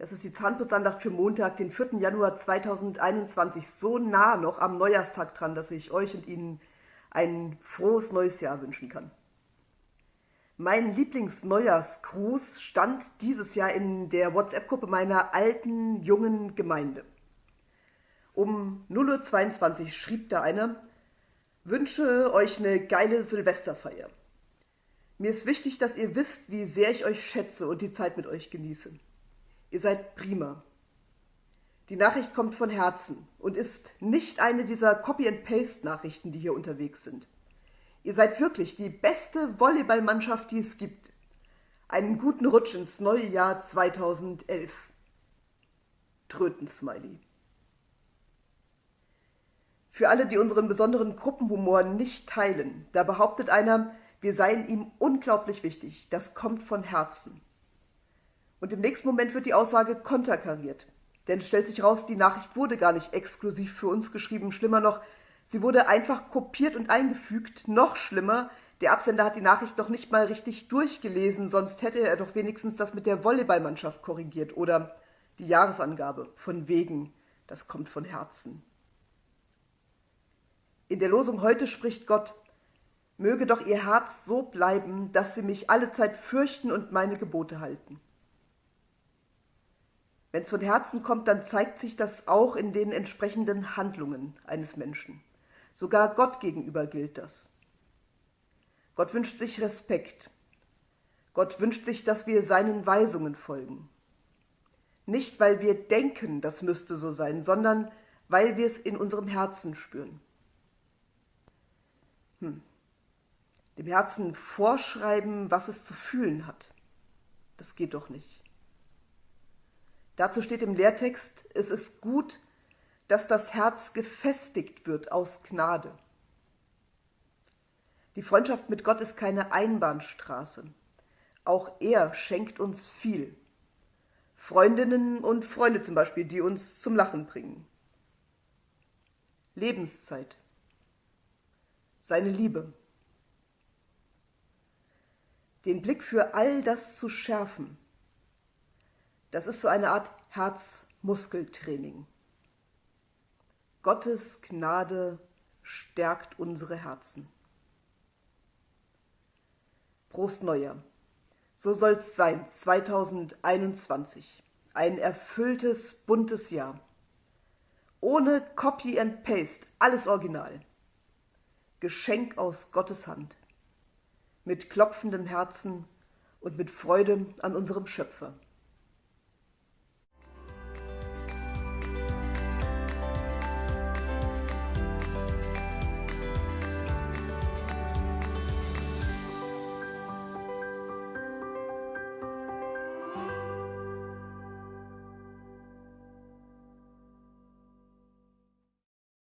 Das ist die Zahnputzandacht für Montag, den 4. Januar 2021. So nah noch am Neujahrstag dran, dass ich euch und Ihnen ein frohes neues Jahr wünschen kann. Mein Lieblingsneujahrsgruß stand dieses Jahr in der WhatsApp-Gruppe meiner alten, jungen Gemeinde. Um 0.22 Uhr schrieb da einer, wünsche euch eine geile Silvesterfeier. Mir ist wichtig, dass ihr wisst, wie sehr ich euch schätze und die Zeit mit euch genieße. Ihr seid prima. Die Nachricht kommt von Herzen und ist nicht eine dieser Copy-and-Paste-Nachrichten, die hier unterwegs sind. Ihr seid wirklich die beste Volleyballmannschaft, die es gibt. Einen guten Rutsch ins neue Jahr 2011. Tröten-Smiley. Für alle, die unseren besonderen Gruppenhumor nicht teilen, da behauptet einer, wir seien ihm unglaublich wichtig. Das kommt von Herzen. Und im nächsten Moment wird die Aussage konterkariert. Denn stellt sich raus, die Nachricht wurde gar nicht exklusiv für uns geschrieben. Schlimmer noch, sie wurde einfach kopiert und eingefügt. Noch schlimmer, der Absender hat die Nachricht noch nicht mal richtig durchgelesen, sonst hätte er doch wenigstens das mit der Volleyballmannschaft korrigiert oder die Jahresangabe. Von wegen, das kommt von Herzen. In der Losung heute spricht Gott, möge doch ihr Herz so bleiben, dass sie mich alle Zeit fürchten und meine Gebote halten. Wenn es von Herzen kommt, dann zeigt sich das auch in den entsprechenden Handlungen eines Menschen. Sogar Gott gegenüber gilt das. Gott wünscht sich Respekt. Gott wünscht sich, dass wir seinen Weisungen folgen. Nicht, weil wir denken, das müsste so sein, sondern weil wir es in unserem Herzen spüren. Hm. Dem Herzen vorschreiben, was es zu fühlen hat. Das geht doch nicht. Dazu steht im Lehrtext, es ist gut, dass das Herz gefestigt wird aus Gnade. Die Freundschaft mit Gott ist keine Einbahnstraße. Auch er schenkt uns viel. Freundinnen und Freunde zum Beispiel, die uns zum Lachen bringen. Lebenszeit. Seine Liebe. Den Blick für all das zu schärfen, das ist so eine Art Herzmuskeltraining. Gottes Gnade stärkt unsere Herzen. Prost Neujahr. So soll's sein, 2021. Ein erfülltes, buntes Jahr. Ohne Copy and Paste, alles original. Geschenk aus Gottes Hand. Mit klopfendem Herzen und mit Freude an unserem Schöpfer.